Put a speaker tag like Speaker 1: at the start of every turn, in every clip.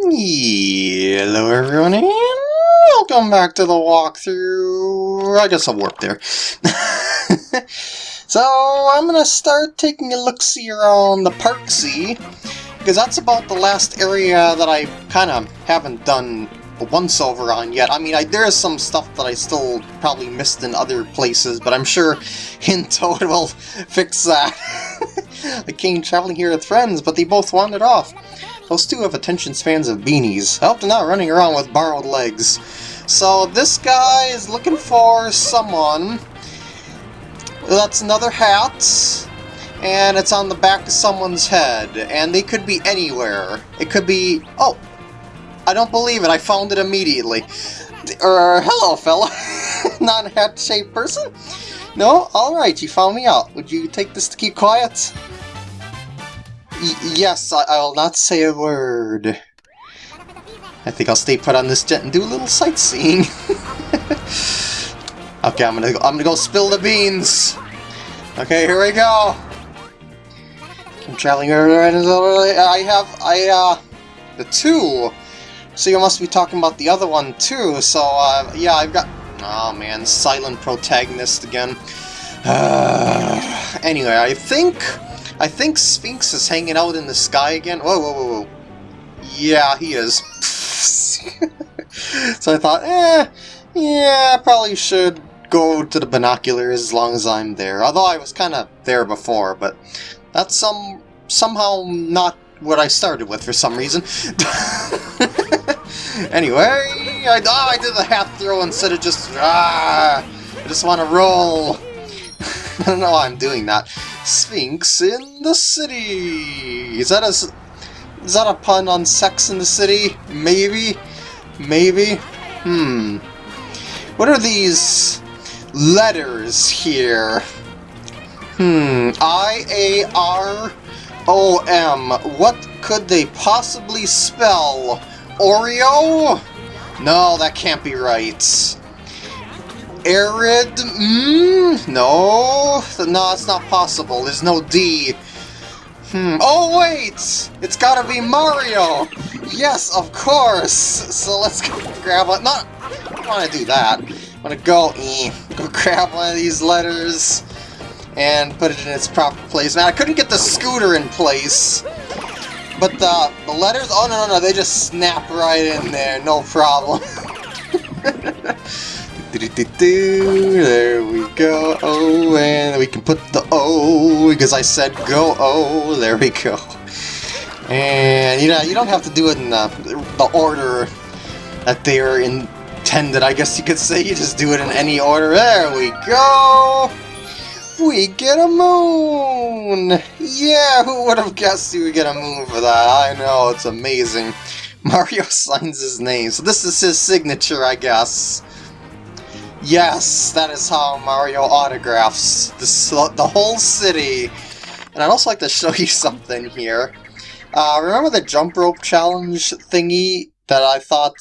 Speaker 1: Hello everyone and welcome back to the walkthrough. I guess I'll warp there. so I'm gonna start taking a look-see around the Parksy because that's about the last area that I kind of haven't done a once-over on yet. I mean, I, there is some stuff that I still probably missed in other places, but I'm sure Hint Toad will fix that. I came traveling here with friends, but they both wandered off. Those two have attention spans of beanies. I hope they're not running around with borrowed legs. So this guy is looking for someone. That's another hat. And it's on the back of someone's head. And they could be anywhere. It could be... Oh! I don't believe it. I found it immediately. Er, hello, fella. Non-hat-shaped person? No? Alright, you found me out. Would you take this to keep quiet? Yes, I, I will not say a word. I think I'll stay put on this jet and do a little sightseeing. okay, I'm gonna go, I'm gonna go spill the beans. Okay, here we go. I'm traveling around. I have I uh the two. So you must be talking about the other one too. So uh, yeah, I've got. Oh man, silent protagonist again. Uh, anyway, I think I think Sphinx is hanging out in the sky again. Whoa, whoa, whoa, whoa. Yeah, he is. so I thought, eh, yeah, I probably should go to the binoculars as long as I'm there. Although I was kind of there before, but that's some somehow not what I started with for some reason. anyway, I, oh, I did the half throw instead of just, ah, I just want to roll. I don't know why I'm doing that. Sphinx in the city. Is that a is that a pun on Sex in the City? Maybe, maybe. Hmm. What are these letters here? Hmm. I A R O M. What could they possibly spell? Oreo? No, that can't be right. Arid? Mm, no, no, it's not possible. There's no D. Hmm. Oh wait! It's gotta be Mario! Yes, of course! So let's go grab one. Not. I don't want to do that. I'm gonna go. Eh, go grab one of these letters and put it in its proper place. Man, I couldn't get the scooter in place. But the, the letters, oh no, no, no, they just snap right in there, no problem. There we go. Oh, and we can put the O because I said go oh, There we go. And you know, you don't have to do it in the, the order that they are intended. I guess you could say you just do it in any order. There we go. We get a moon! Yeah, who would have guessed you would get a moon for that? I know, it's amazing. Mario signs his name, so this is his signature, I guess. Yes, that is how Mario autographs the, the whole city. And I'd also like to show you something here. Uh, remember the jump rope challenge thingy that I thought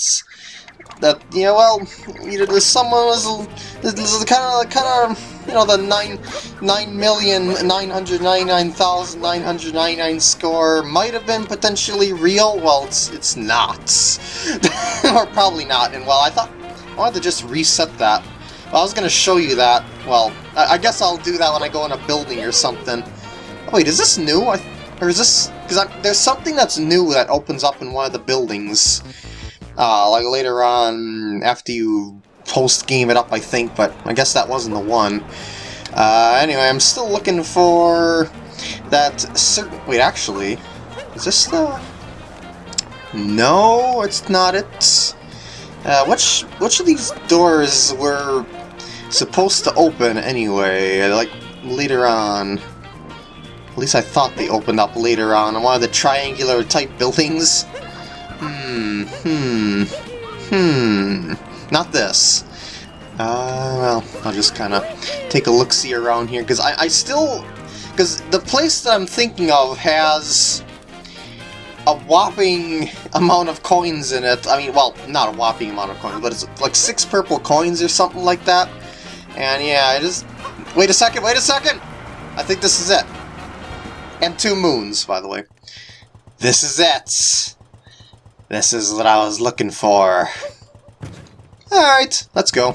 Speaker 1: that you know well you know someone was this is kind of kind of you know the nine nine million nine hundred ninety nine thousand nine hundred ninety nine score might have been potentially real. Well, it's it's not, or probably not. And well, I thought I wanted to just reset that. Well, I was going to show you that. Well, I, I, guess I'll do that when I go in a building or something. Oh, wait, is this new? I, or is this... Because there's something that's new that opens up in one of the buildings. Uh, like later on, after you post-game it up, I think, but I guess that wasn't the one. Uh, anyway, I'm still looking for that certain... Wait, actually, is this the... No, it's not it. Uh, which which of these doors were supposed to open anyway? Like later on. At least I thought they opened up later on in one of the triangular type buildings. Hmm, hmm, hmm. Not this. Uh, well, I'll just kind of take a look-see around here, because I, I still... Because the place that I'm thinking of has a whopping amount of coins in it. I mean, well, not a whopping amount of coins, but it's like six purple coins or something like that. And yeah, I just... Wait a second, wait a second! I think this is it. And two moons, by the way. This is it! This is what I was looking for. Alright, let's go.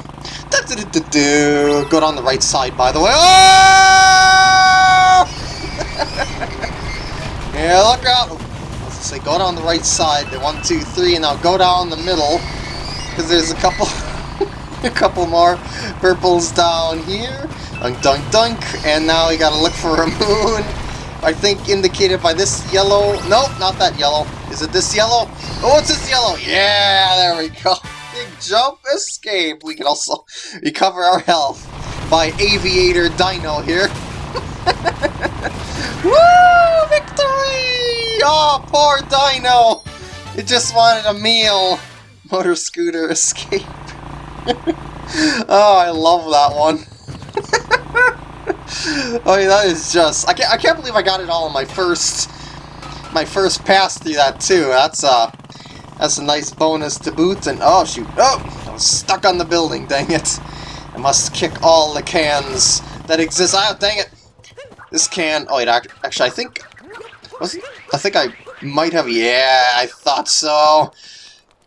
Speaker 1: Do, do, do, do, Go down the right side, by the way. Oh! yeah, look out! Let's say go down the right side. One, two, three, and now go down the middle. Because there's a couple... a couple more purples down here. Dunk, dunk, dunk. And now we gotta look for a moon. I think indicated by this yellow. Nope, not that yellow. Is it this yellow? Oh, it's this yellow. Yeah, there we go. Big jump escape. We can also recover our health by Aviator Dino here. Woo! Victory! Oh, poor Dino! It just wanted a meal. Motor scooter escape. oh, I love that one. oh, yeah, that is just... I can't, I can't believe I got it all in my first... My first pass through that, too. That's, uh... That's a nice bonus to boot, and... Oh, shoot. Oh! I was stuck on the building, dang it. I must kick all the cans that exist. Oh, dang it! This can... Oh, wait, actually, I think... Was? I think I might have... Yeah, I thought so.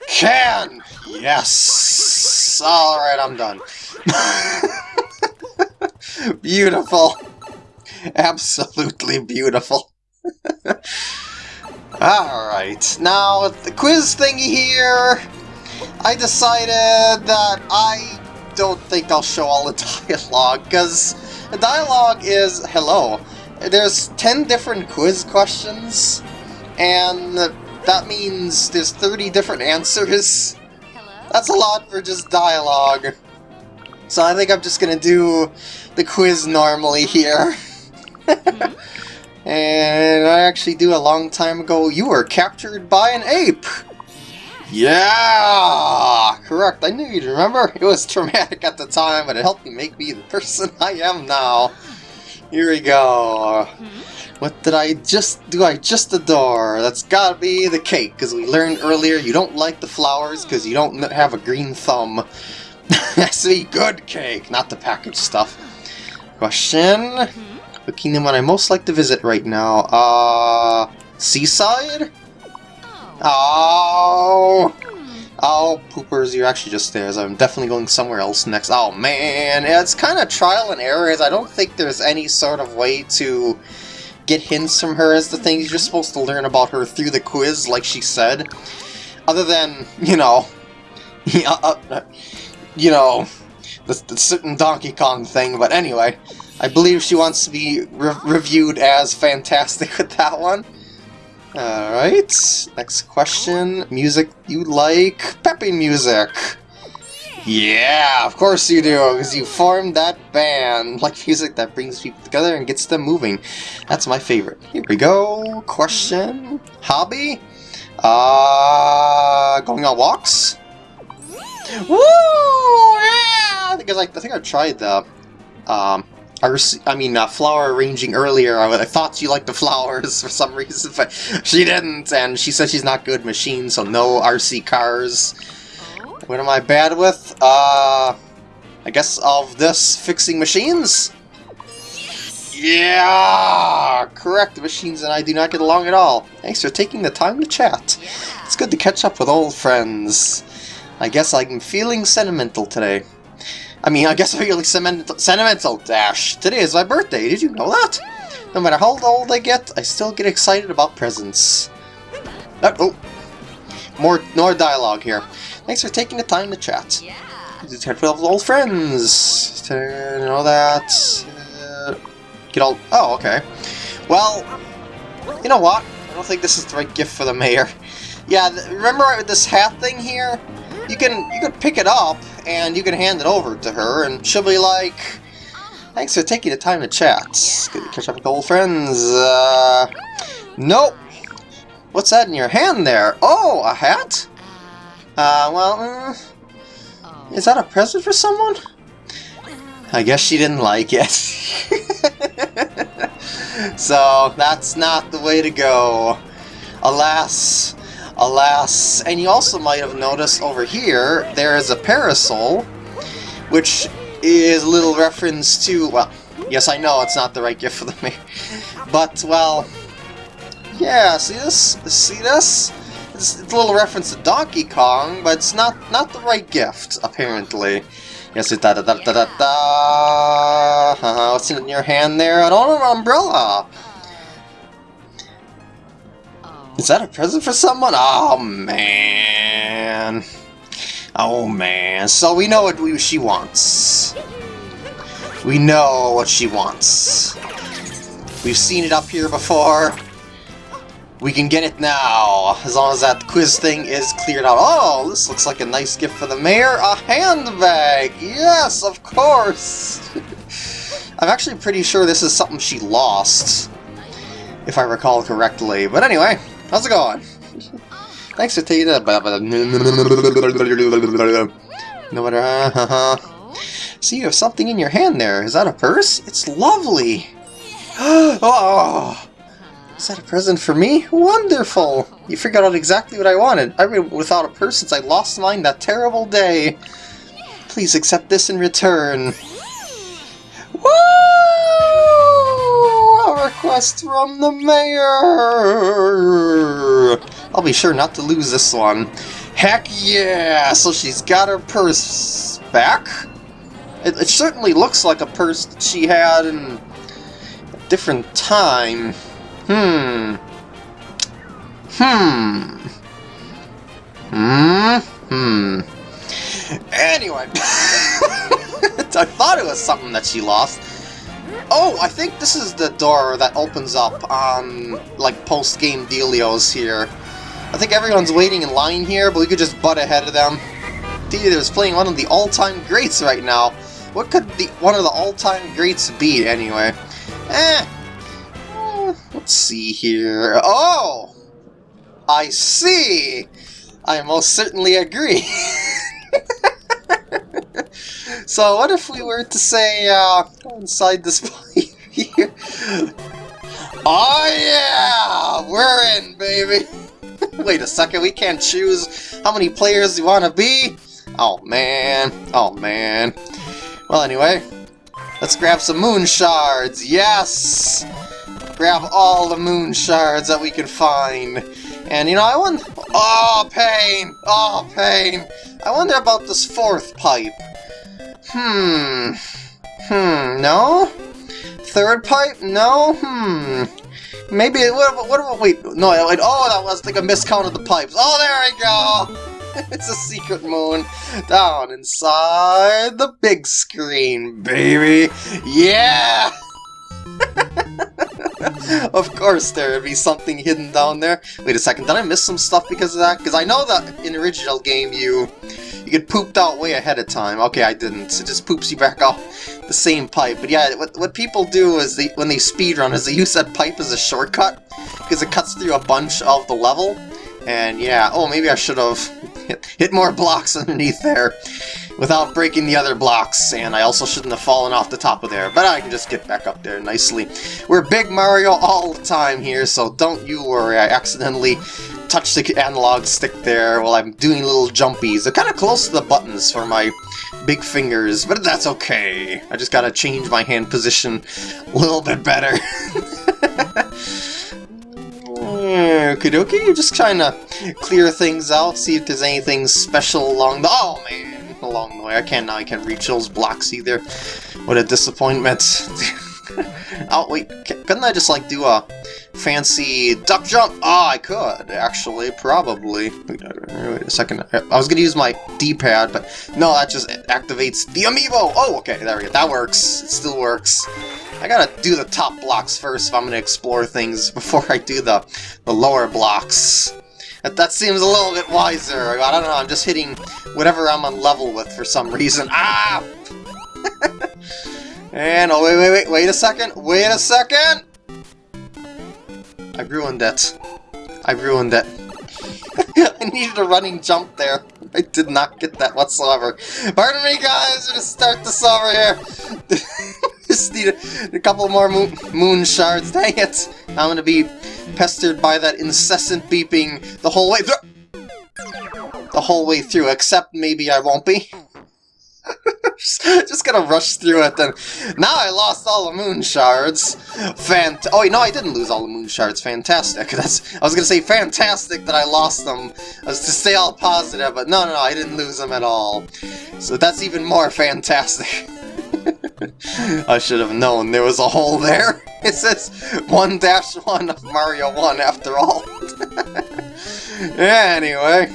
Speaker 1: Can! Yes! Alright, I'm done. beautiful. Absolutely beautiful. Alright, now the quiz thingy here, I decided that I don't think I'll show all the dialogue, because the dialogue is hello. There's 10 different quiz questions, and that means there's 30 different answers. Hello? That's a lot for just dialogue. So I think I'm just gonna do the quiz normally here. mm-hmm. And I actually do a long time ago, you were captured by an ape! Yeah! Correct, I knew you'd remember. It was traumatic at the time, but it helped me make me the person I am now. Here we go. Hmm? What did I just do? I just adore. That's gotta be the cake, because we learned earlier you don't like the flowers because you don't have a green thumb. Has to be good cake, not the packaged stuff. Question? The kingdom would I most like to visit right now? Uh, Seaside? Oh! Oh, poopers, you're actually just there. I'm definitely going somewhere else next. Oh, man. It's kind of trial and error. I don't think there's any sort of way to get hints from her as the things you're supposed to learn about her through the quiz, like she said. Other than, you know, uh, you know, the, the certain Donkey Kong thing, but anyway, I believe she wants to be re reviewed as fantastic with that one. Alright, next question. Music you like? Peppy music! Yeah, of course you do, because you formed that band. Like music that brings people together and gets them moving. That's my favorite. Here we go. Question. Hobby? Uh, going on walks? Woo! Yeah! Because I, I think I tried the um, I mean, uh, flower arranging earlier. I, I, thought she liked the flowers for some reason, but she didn't, and she said she's not good machine, so no RC cars. What am I bad with? Uh, I guess of this fixing machines? Yeah! Correct, the machines and I do not get along at all. Thanks for taking the time to chat. It's good to catch up with old friends. I guess I'm feeling sentimental today. I mean, I guess I'm feeling sentimental, Dash. Today is my birthday, did you know that? No matter how old I get, I still get excited about presents. Oh, oh. More, more dialogue here. Thanks for taking the time to chat. Yeah. With old friends. To know that. Uh, get all. Oh, okay. Well, you know what? I don't think this is the right gift for the mayor. Yeah, remember this hat thing here? You can you can pick it up and you can hand it over to her, and she'll be like, "Thanks for taking the time to chat. Good to catch up with old friends." Uh, nope. What's that in your hand there? Oh, a hat? Uh, well, uh, is that a present for someone? I guess she didn't like it. so, that's not the way to go. Alas, alas. And you also might have noticed over here, there is a parasol, which is a little reference to, well, yes, I know it's not the right gift for the me, but, well, yeah, see this? See this? It's, it's a little reference to Donkey Kong, but it's not not the right gift, apparently. Yes, da da da da da da. Uh, what's in your hand there? An umbrella. Is that a present for someone? Oh man. Oh man. So we know what she wants. We know what she wants. We've seen it up here before. We can get it now, as long as that quiz thing is cleared out. Oh, this looks like a nice gift for the mayor. A handbag! Yes, of course! I'm actually pretty sure this is something she lost, if I recall correctly. But anyway, how's it going? Thanks for taking that. No matter. Uh, See, you have something in your hand there. Is that a purse? It's lovely. oh, is that a present for me? Wonderful! You figured out exactly what I wanted. I've been without a purse since I lost mine that terrible day. Please accept this in return. Woo! From the mayor! I'll be sure not to lose this one. Heck yeah! So she's got her purse back? It, it certainly looks like a purse that she had in a different time. Hmm. Hmm. Hmm. Hmm. Anyway. I thought it was something that she lost. Oh, I think this is the door that opens up on, like, post-game dealios here. I think everyone's waiting in line here, but we could just butt ahead of them. Theater's playing one of the all-time greats right now. What could the one of the all-time greats be, anyway? Eh, Let's see here. Oh! I see! I most certainly agree. so what if we were to say, uh, inside this pipe here? Oh yeah! We're in, baby! Wait a second, we can't choose how many players we want to be? Oh man, oh man. Well anyway, let's grab some moon shards, yes! grab all the moon shards that we can find. And, you know, I wonder... Oh, pain! Oh, pain! I wonder about this fourth pipe. Hmm... Hmm, no? Third pipe? No? Hmm... Maybe... What, what, wait, no, wait, oh, that was like a miscount of the pipes. Oh, there we go! it's a secret moon down inside the big screen, baby! Yeah! of course there would be something hidden down there. Wait a second, did I miss some stuff because of that? Because I know that in the original game you you get pooped out way ahead of time. Okay, I didn't. It just poops you back out the same pipe. But yeah, what, what people do is they when they speedrun is they use that pipe as a shortcut because it cuts through a bunch of the level. And yeah, oh, maybe I should have hit, hit more blocks underneath there without breaking the other blocks, and I also shouldn't have fallen off the top of there, but I can just get back up there nicely. We're Big Mario all the time here, so don't you worry, I accidentally touched the analog stick there while I'm doing little jumpies. They're kind of close to the buttons for my big fingers, but that's okay. I just gotta change my hand position a little bit better. Okie dokie, just trying to clear things out, see if there's anything special along the- Oh man! Along the way. I can't now I can't reach those blocks either. What a disappointment. oh wait, couldn't I just like do a fancy duck jump? Oh, I could, actually, probably. Wait, uh, wait a second. I was gonna use my D-pad, but no, that just activates the amiibo! Oh, okay, there we go. That works. It still works. I gotta do the top blocks first if I'm gonna explore things before I do the, the lower blocks. That, that seems a little bit wiser. I don't know, I'm just hitting whatever I'm on level with for some reason. Ah! and, oh, wait, wait, wait, wait a second, wait a second! I ruined it. I ruined it. I needed a running jump there. I did not get that whatsoever. Pardon me, guys, I'm gonna start this over here. Just need a, a couple more moon, moon shards. Dang it! I'm gonna be pestered by that incessant beeping the whole way through. The whole way through, except maybe I won't be. just, just gonna rush through it then. Now I lost all the moon shards. Fant- oh wait, no I didn't lose all the moon shards. Fantastic. That's, I was gonna say fantastic that I lost them. I was to stay all positive, but no, no, no, I didn't lose them at all. So that's even more fantastic. I should have known there was a hole there. It says 1-1 of Mario 1 after all. anyway,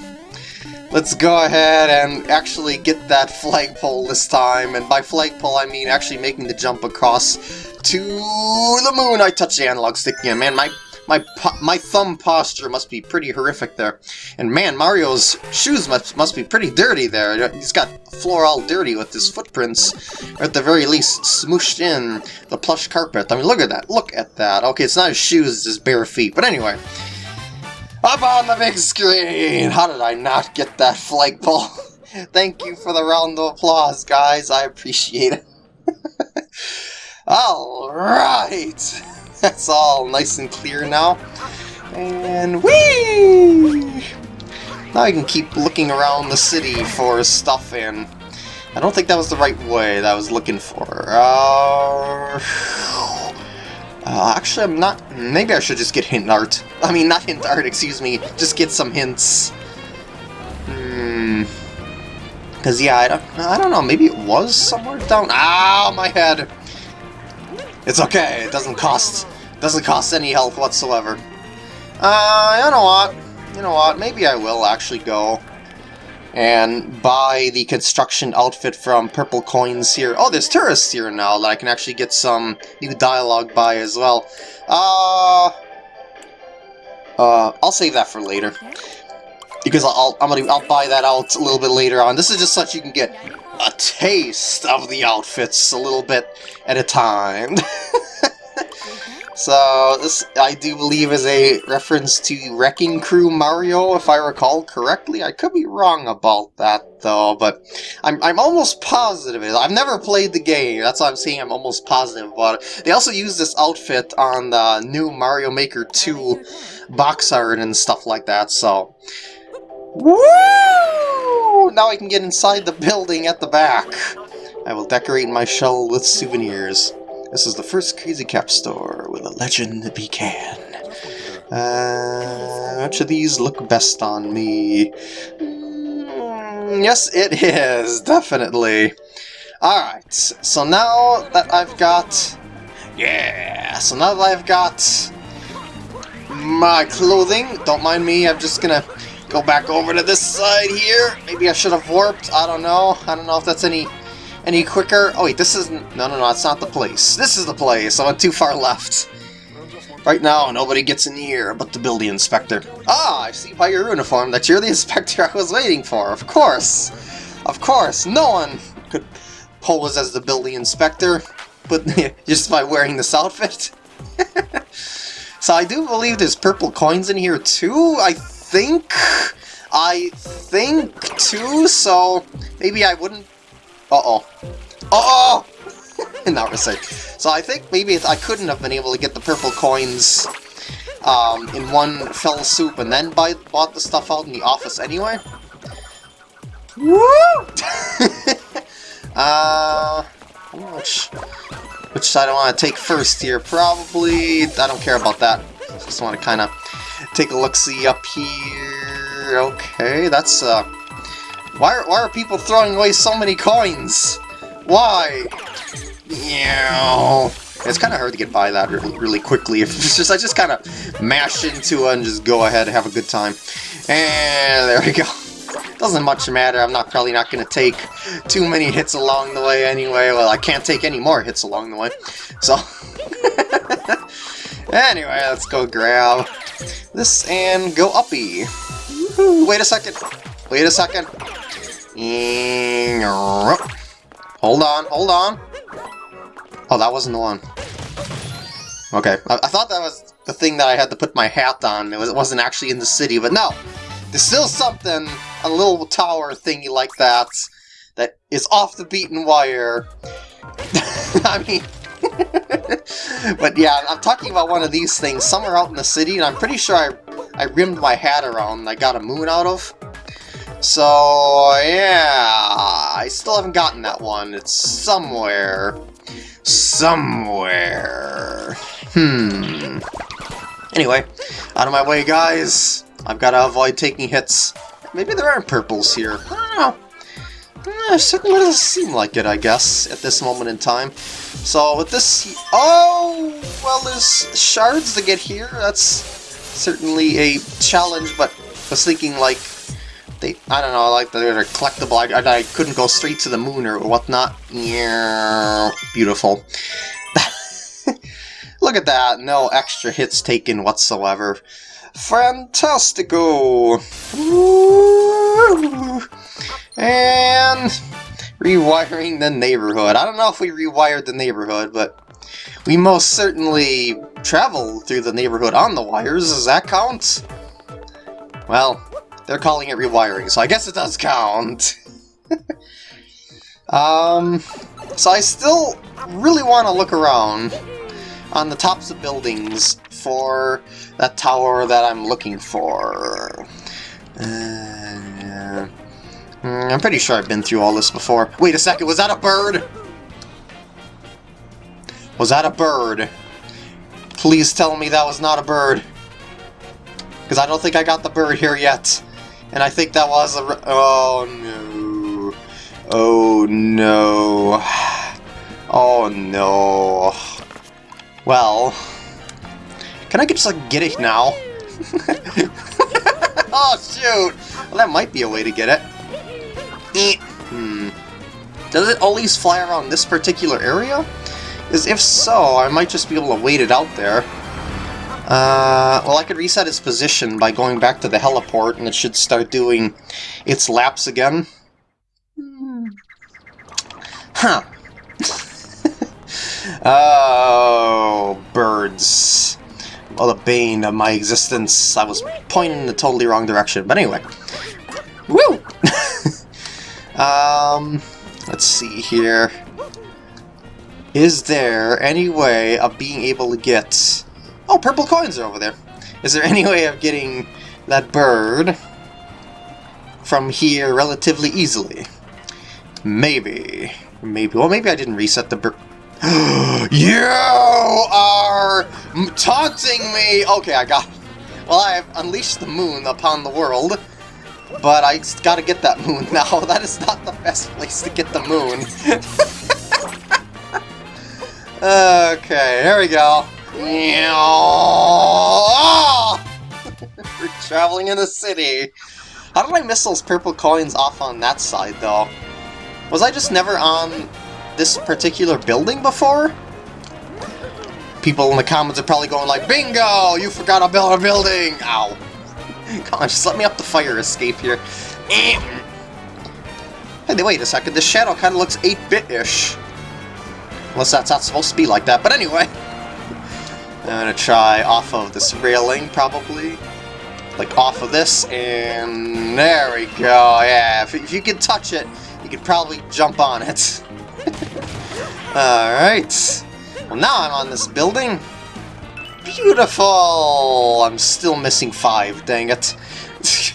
Speaker 1: let's go ahead and actually get that flagpole this time. And by flagpole, I mean actually making the jump across to the moon. I touched the analog stick again. Man, my my my thumb posture must be pretty horrific there. And man, Mario's shoes must, must be pretty dirty there. He's got floor all dirty with his footprints, or at the very least, smooshed in the plush carpet. I mean, look at that. Look at that. Okay, it's not his shoes, it's his bare feet. But anyway, up on the big screen! How did I not get that flagpole? Thank you for the round of applause, guys. I appreciate it. Alright! That's all nice and clear now. And whee! Now I can keep looking around the city for stuff and I don't think that was the right way that I was looking for. Uh, uh, actually, I'm not... Maybe I should just get hint art. I mean, not hint art, excuse me. Just get some hints. Hmm... Because, yeah, I don't, I don't know. Maybe it was somewhere down... Ah, my head! It's okay, it doesn't cost doesn't cost any health whatsoever. Uh, you know what? You know what? Maybe I will actually go and buy the construction outfit from Purple Coins here. Oh, there's tourists here now that I can actually get some new dialogue by as well. Uh, uh, I'll save that for later. Because I'll, I'm gonna, I'll buy that out a little bit later on. This is just such you can get a taste of the outfits a little bit at a time. So this, I do believe, is a reference to Wrecking Crew Mario, if I recall correctly. I could be wrong about that, though, but I'm, I'm almost positive. I've never played the game, that's why I'm saying I'm almost positive about it. They also use this outfit on the new Mario Maker 2 box art and stuff like that, so... Woo! Now I can get inside the building at the back. I will decorate my shell with souvenirs. This is the first Crazy Cap store with a legend that began. Uh, which of these look best on me? Mm, yes, it is, definitely. Alright, so now that I've got... Yeah, so now that I've got my clothing, don't mind me, I'm just gonna go back over to this side here. Maybe I should have warped, I don't know. I don't know if that's any any quicker? Oh wait, this isn't... No, no, no, it's not the place. This is the place. I went too far left. Right now, nobody gets in here but the building inspector. Ah, I see by your uniform that you're the inspector I was waiting for. Of course. Of course. No one could pose as the building inspector but just by wearing this outfit. so I do believe there's purple coins in here too, I think. I think too, so maybe I wouldn't uh-oh. Uh-oh! Not recite. So I think maybe I couldn't have been able to get the purple coins um, in one fell swoop and then buy, bought the stuff out in the office anyway. Woo! uh, which, which side I want to take first here? Probably, I don't care about that. Just want to kind of take a look-see up here. Okay, that's uh, why are, why are people throwing away so many coins? Why? Yeah. It's kind of hard to get by that really, really quickly. If it's just I just kind of mash into it and just go ahead and have a good time. And there we go. Doesn't much matter. I'm not probably not going to take too many hits along the way anyway. Well, I can't take any more hits along the way. So, anyway, let's go grab this and go uppy. Wait a second. Wait a second. Hold on, hold on. Oh, that wasn't the one. Okay, I, I, thought that was the thing that I had to put my hat on. It, was, it wasn't actually in the city, but no. There's still something, a little tower thingy like that, that is off the beaten wire. I mean... but yeah, I'm talking about one of these things somewhere out in the city, and I'm pretty sure I, I rimmed my hat around I got a moon out of. So, yeah, I still haven't gotten that one. It's somewhere. Somewhere. Hmm. Anyway, out of my way, guys. I've got to avoid taking hits. Maybe there aren't purples here. I don't know. Eh, certainly doesn't seem like it, I guess, at this moment in time. So with this... Oh! Well, there's shards to get here. That's certainly a challenge, but I was thinking, like, they... I don't know, like, they're collectible. I, I couldn't go straight to the moon or whatnot. Yeah, beautiful. Look at that, no extra hits taken whatsoever. Fantastico! And rewiring the neighborhood. I don't know if we rewired the neighborhood, but we most certainly traveled through the neighborhood on the wires. Does that count? Well, they're calling it rewiring, so I guess it does count. um, so I still really want to look around on the tops of buildings for that tower that I'm looking for. Uh, Mm, I'm pretty sure I've been through all this before. Wait a second, was that a bird? Was that a bird? Please tell me that was not a bird. Because I don't think I got the bird here yet. And I think that was a... Oh, no. Oh, no. Oh, no. Well... Can I just, like, get it now? oh, shoot! Well, that might be a way to get it. Hmm. Does it always fly around this particular area? Because if so, I might just be able to wait it out there. Uh, well, I could reset its position by going back to the heliport, and it should start doing its laps again. Huh. oh, birds. Well, the bane of my existence. I was pointing in the totally wrong direction, but anyway. Woo! um, let's see here. Is there any way of being able to get... Oh, purple coins are over there. Is there any way of getting that bird from here relatively easily? Maybe. Maybe. Well, maybe I didn't reset the bird. you are taunting me! Okay, I got... Well, I have unleashed the moon upon the world, but I gotta get that moon now. That is not the best place to get the moon. okay, here we go. We're traveling in the city. How did I miss those purple coins off on that side, though? Was I just never on this particular building before? People in the comments are probably going like, Bingo! You forgot build a building! Ow. Come on, just let me up the fire escape here. Eh. Hey, wait a second, this shadow kind of looks 8-bit-ish. Unless that's not supposed to be like that, but anyway. I'm gonna try off of this railing, probably. Like, off of this, and there we go, yeah. If, if you can touch it, you could probably jump on it. Alright. Well, now I'm on this building. Beautiful! I'm still missing five, dang it.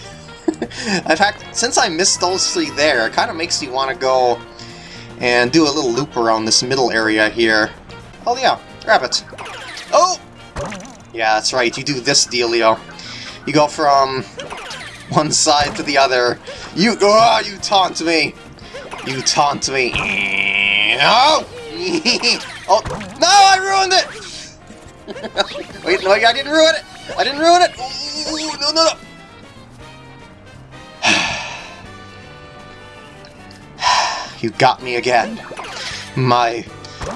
Speaker 1: In fact, since I missed those three there, it kind of makes me want to go and do a little loop around this middle area here. Oh yeah, rabbit. Oh! Yeah, that's right, you do this dealio. You go from one side to the other. You- Oh, you taunt me! You taunt me. Oh! oh, no, I ruined it! Wait, no, I didn't ruin it! I didn't ruin it! Ooh, no, no, no! you got me again. My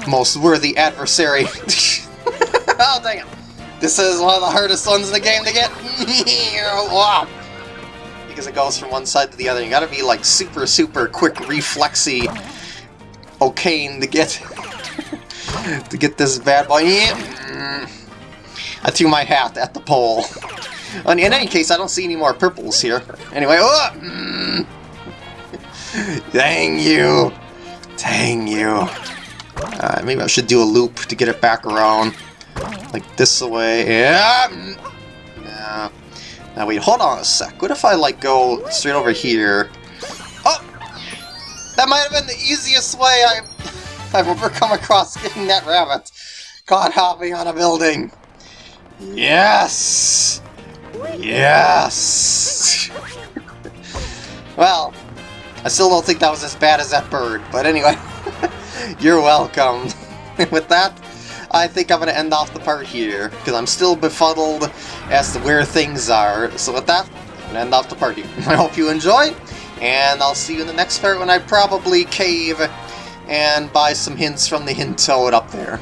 Speaker 1: most worthy adversary. oh, dang it. This is one of the hardest ones in the game to get. because it goes from one side to the other. You gotta be like super, super quick, reflexy, okay to get to get this bad boy. I threw my hat at the pole. In any case, I don't see any more purples here. Anyway, oh! Dang you! Dang you! Uh, maybe I should do a loop to get it back around. Like this way. Yeah! Now wait, hold on a sec. What if I like go straight over here? Oh! That might have been the easiest way I, I've ever come across getting that rabbit. Caught hopping on a building. Yes! Yes! well, I still don't think that was as bad as that bird, but anyway, you're welcome. With that, I think I'm going to end off the part here, because I'm still befuddled as to where things are. So with that, I'm going to end off the part here. I hope you enjoy, and I'll see you in the next part when I probably cave and buy some hints from the hint toad up there.